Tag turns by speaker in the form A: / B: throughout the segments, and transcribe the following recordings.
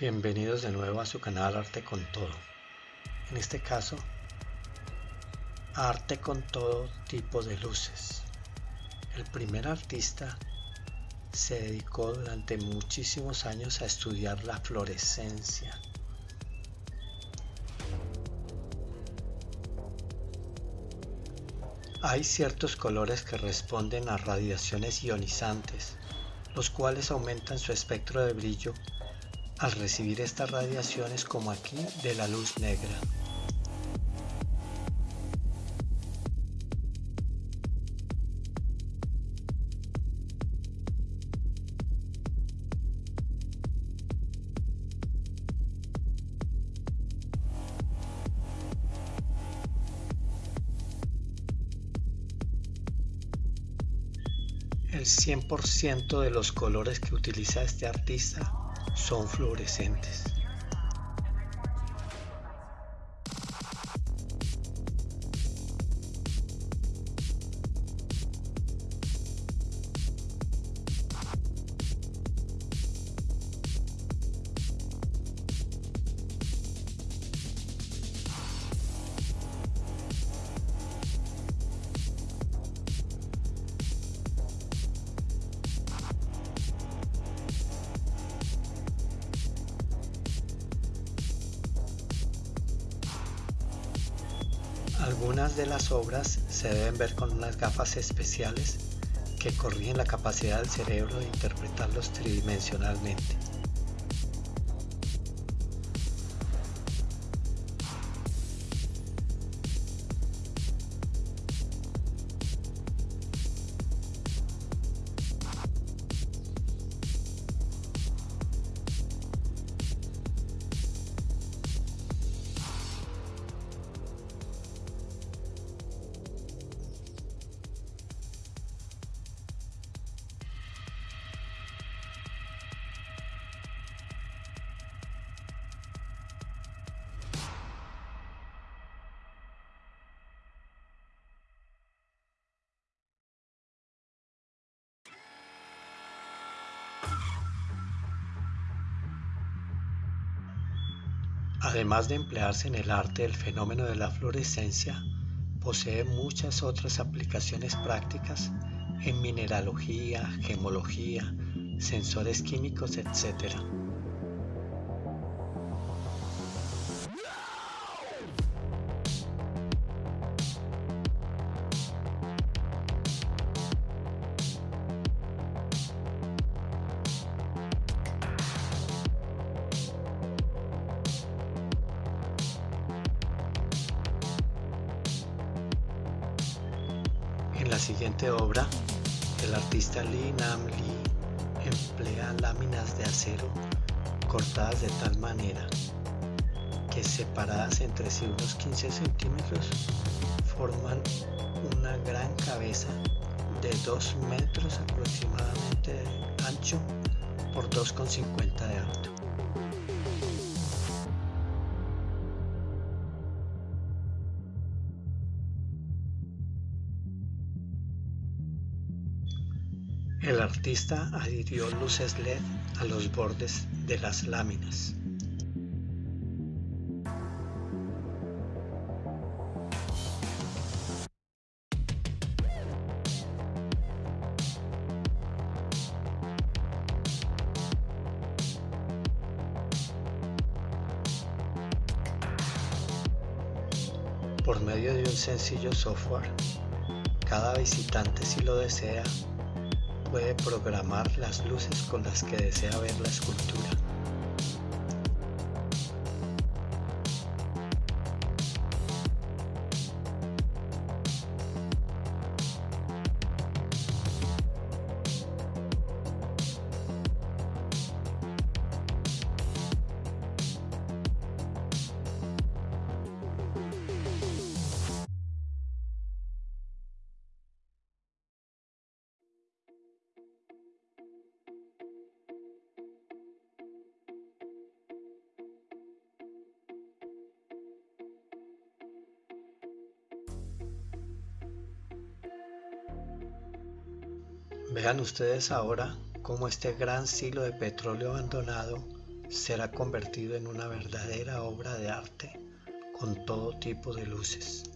A: Bienvenidos de nuevo a su canal Arte con Todo. En este caso, arte con todo tipo de luces. El primer artista se dedicó durante muchísimos años a estudiar la fluorescencia. Hay ciertos colores que responden a radiaciones ionizantes, los cuales aumentan su espectro de brillo al recibir estas radiaciones como aquí de la luz negra. El 100% de los colores que utiliza este artista son fluorescentes. Algunas de las obras se deben ver con unas gafas especiales que corrigen la capacidad del cerebro de interpretarlos tridimensionalmente. Además de emplearse en el arte, el fenómeno de la fluorescencia posee muchas otras aplicaciones prácticas en mineralogía, gemología, sensores químicos, etc. En la siguiente obra, el artista Lee Nam Lee emplea láminas de acero cortadas de tal manera que separadas entre sí unos 15 centímetros forman una gran cabeza de 2 metros aproximadamente de ancho por 2,50 de alto. El artista adhirió luces LED a los bordes de las láminas. Por medio de un sencillo software, cada visitante si lo desea puede programar las luces con las que desea ver la escultura. Vean ustedes ahora cómo este gran silo de petróleo abandonado será convertido en una verdadera obra de arte con todo tipo de luces.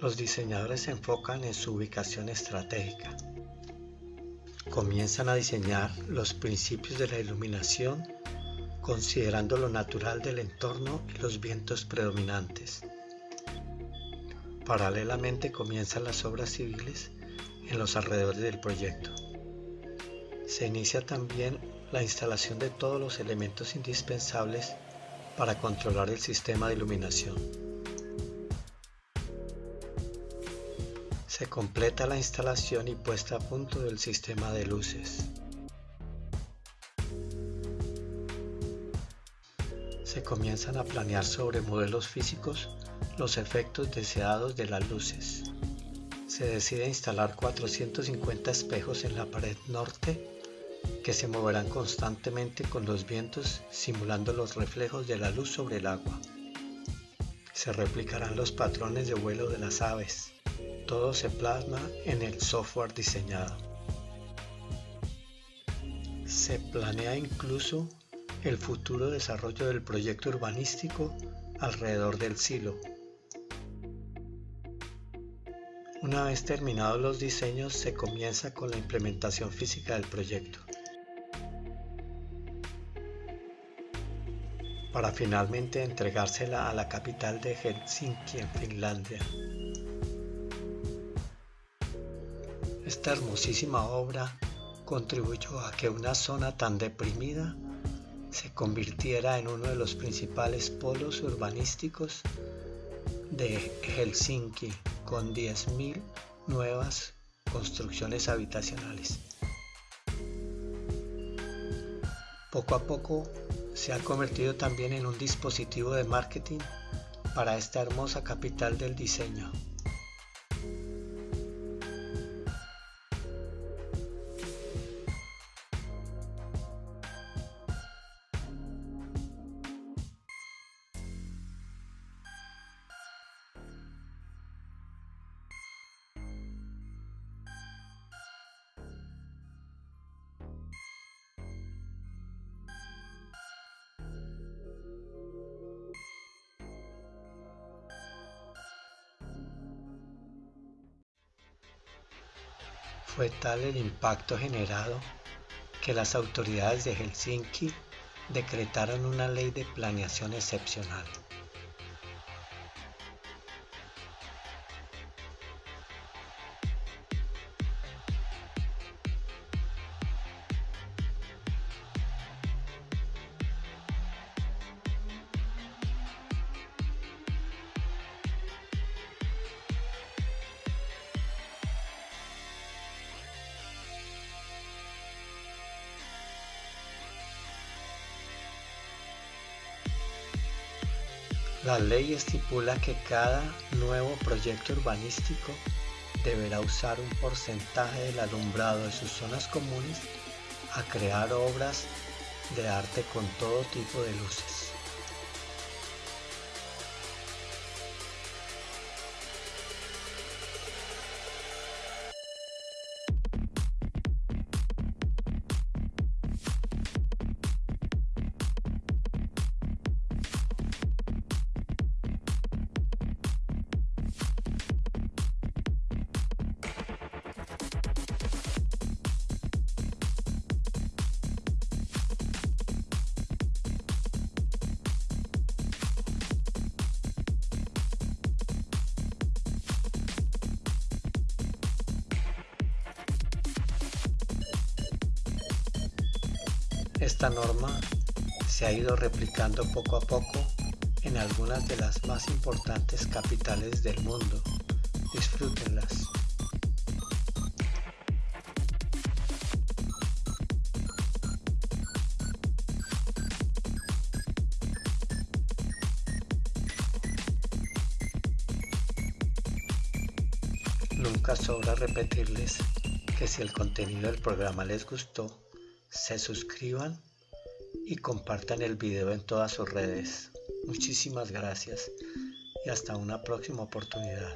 A: Los diseñadores se enfocan en su ubicación estratégica. Comienzan a diseñar los principios de la iluminación considerando lo natural del entorno y los vientos predominantes. Paralelamente comienzan las obras civiles en los alrededores del proyecto. Se inicia también la instalación de todos los elementos indispensables para controlar el sistema de iluminación. Se completa la instalación y puesta a punto del sistema de luces. Se comienzan a planear sobre modelos físicos los efectos deseados de las luces. Se decide instalar 450 espejos en la pared norte que se moverán constantemente con los vientos simulando los reflejos de la luz sobre el agua. Se replicarán los patrones de vuelo de las aves. Todo se plasma en el software diseñado. Se planea incluso el futuro desarrollo del proyecto urbanístico alrededor del silo. Una vez terminados los diseños se comienza con la implementación física del proyecto. para finalmente entregársela a la capital de Helsinki en Finlandia. Esta hermosísima obra contribuyó a que una zona tan deprimida se convirtiera en uno de los principales polos urbanísticos de Helsinki con 10.000 nuevas construcciones habitacionales. Poco a poco se ha convertido también en un dispositivo de marketing para esta hermosa capital del diseño. Fue tal el impacto generado que las autoridades de Helsinki decretaron una ley de planeación excepcional. La ley estipula que cada nuevo proyecto urbanístico deberá usar un porcentaje del alumbrado de sus zonas comunes a crear obras de arte con todo tipo de luces. Esta norma se ha ido replicando poco a poco en algunas de las más importantes capitales del mundo. Disfrútenlas. Nunca sobra repetirles que si el contenido del programa les gustó, se suscriban y compartan el video en todas sus redes. Muchísimas gracias y hasta una próxima oportunidad.